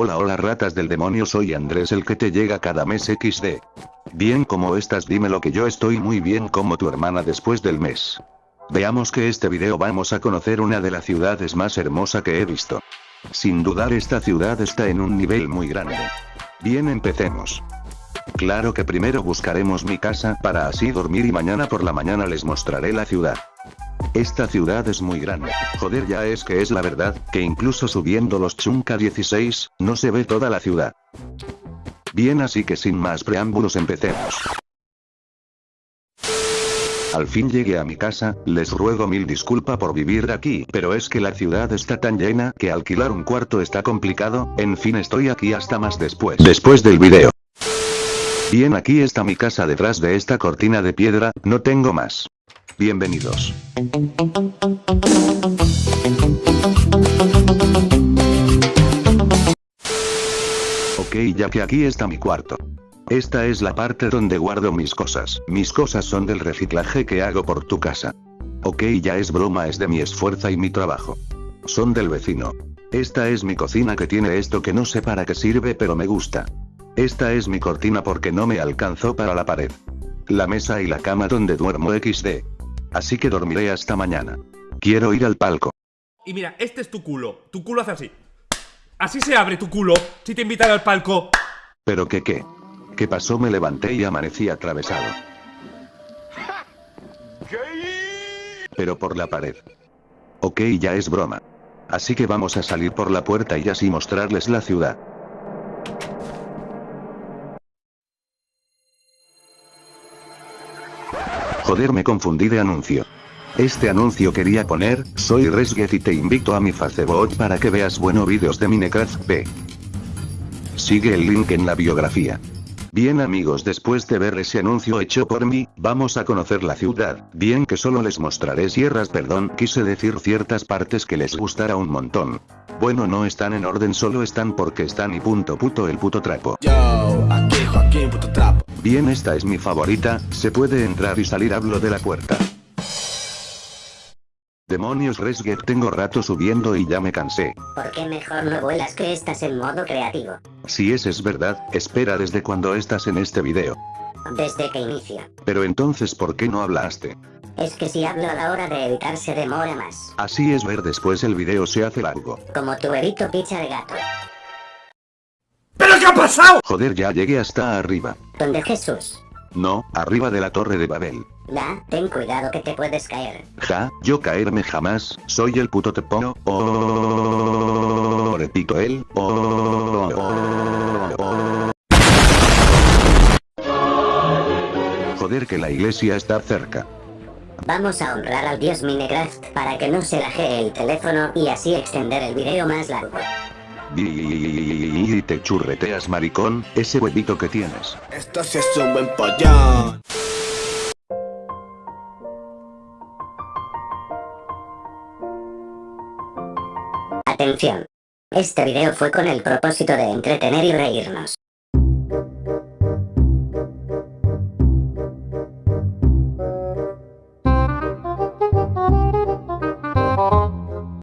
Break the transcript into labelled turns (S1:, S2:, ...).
S1: Hola hola ratas del demonio soy Andrés el que te llega cada mes XD. Bien como estás dime lo que yo estoy muy bien como tu hermana después del mes. Veamos que este video vamos a conocer una de las ciudades más hermosa que he visto. Sin dudar esta ciudad está en un nivel muy grande. Bien empecemos. Claro que primero buscaremos mi casa para así dormir y mañana por la mañana les mostraré la ciudad. Esta ciudad es muy grande. Joder ya es que es la verdad, que incluso subiendo los Chunka 16, no se ve toda la ciudad. Bien así que sin más preámbulos empecemos. Al fin llegué a mi casa, les ruego mil disculpa por vivir aquí, pero es que la ciudad está tan llena que alquilar un cuarto está complicado, en fin estoy aquí hasta más después. Después del video. Bien aquí está mi casa detrás de esta cortina de piedra, no tengo más. Bienvenidos. Ok ya que aquí está mi cuarto. Esta es la parte donde guardo mis cosas. Mis cosas son del reciclaje que hago por tu casa. Ok ya es broma es de mi esfuerzo y mi trabajo. Son del vecino. Esta es mi cocina que tiene esto que no sé para qué sirve pero me gusta. Esta es mi cortina porque no me alcanzó para la pared. La mesa y la cama donde duermo XD. Así que dormiré hasta mañana. Quiero ir al palco.
S2: Y mira, este es tu culo. Tu culo hace así. Así se abre tu culo si te invitan al palco.
S1: ¿Pero qué qué? ¿Qué pasó? Me levanté y amanecí atravesado. Pero por la pared. Ok, ya es broma. Así que vamos a salir por la puerta y así mostrarles la ciudad. Joder me confundí de anuncio. Este anuncio quería poner, soy Resget y te invito a mi Facebook para que veas buenos vídeos de Minecraft B. Sigue el link en la biografía. Bien amigos después de ver ese anuncio hecho por mí, vamos a conocer la ciudad, bien que solo les mostraré sierras perdón quise decir ciertas partes que les gustará un montón. Bueno no están en orden solo están porque están y punto puto el puto trapo. Bien esta es mi favorita, se puede entrar y salir hablo de la puerta. Demonios Resget tengo rato subiendo y ya me cansé.
S3: ¿Por qué mejor no vuelas que estás en modo creativo?
S1: Si ese es verdad, espera desde cuando estás en este video.
S3: Desde que inicia.
S1: Pero entonces ¿por qué no hablaste?
S3: Es que si hablo a la hora de editar se demora más.
S1: Así es ver después el video se hace largo.
S3: Como tu erito picha de gato.
S2: ¿Pero qué ha pasado?
S1: Joder ya llegué hasta arriba.
S3: ¿Dónde Jesús?
S1: No, arriba de la torre de Babel.
S3: La, ten cuidado que te puedes caer.
S1: Ja, yo caerme jamás, soy el puto tepo. Oh, repito él. Oh, oh, Joder que la iglesia está cerca.
S3: Vamos a honrar al dios Minecraft para que no se lajee el teléfono y así extender el video más largo.
S1: Y te churreteas maricón, ese huevito que tienes.
S4: Esto sí es un buen pollón.
S3: Atención. Este video fue con el propósito de entretener y reírnos.